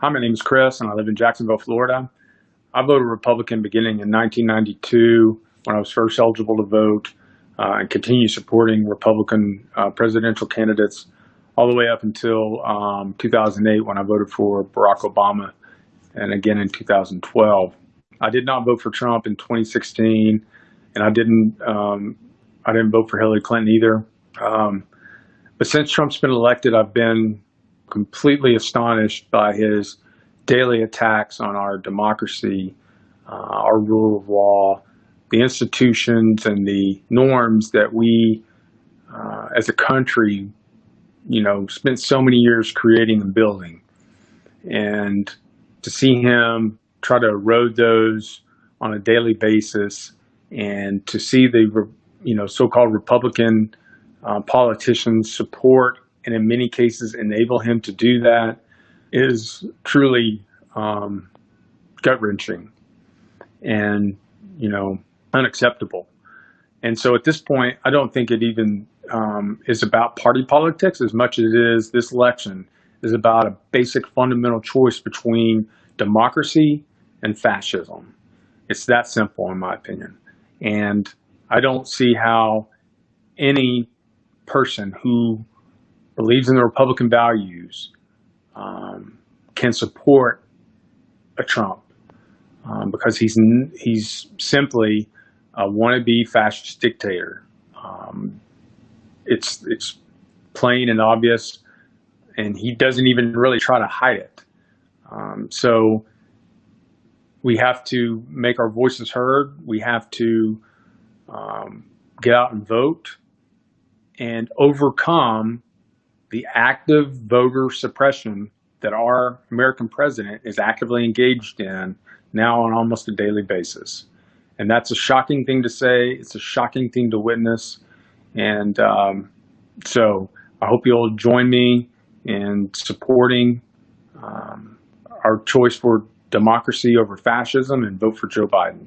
Hi, my name is Chris, and I live in Jacksonville, Florida. I voted Republican beginning in 1992 when I was first eligible to vote, uh, and continue supporting Republican uh, presidential candidates all the way up until um, 2008 when I voted for Barack Obama, and again in 2012. I did not vote for Trump in 2016, and I didn't um, I didn't vote for Hillary Clinton either. Um, but since Trump's been elected, I've been completely astonished by his daily attacks on our democracy, uh, our rule of law, the institutions and the norms that we uh, as a country, you know, spent so many years creating and building. And to see him try to erode those on a daily basis and to see the, you know, so-called Republican uh, politicians support and in many cases enable him to do that is truly um, gut wrenching and you know unacceptable. And so at this point, I don't think it even um, is about party politics as much as it is this election is about a basic fundamental choice between democracy and fascism. It's that simple, in my opinion. And I don't see how any person who believes in the Republican values um, can support a Trump um, because he's he's simply a wannabe fascist dictator. Um, it's it's plain and obvious, and he doesn't even really try to hide it. Um, so we have to make our voices heard. We have to um, get out and vote and overcome the active voter suppression that our American president is actively engaged in now on almost a daily basis. And that's a shocking thing to say. It's a shocking thing to witness. And um, so I hope you'll join me in supporting um, our choice for democracy over fascism and vote for Joe Biden.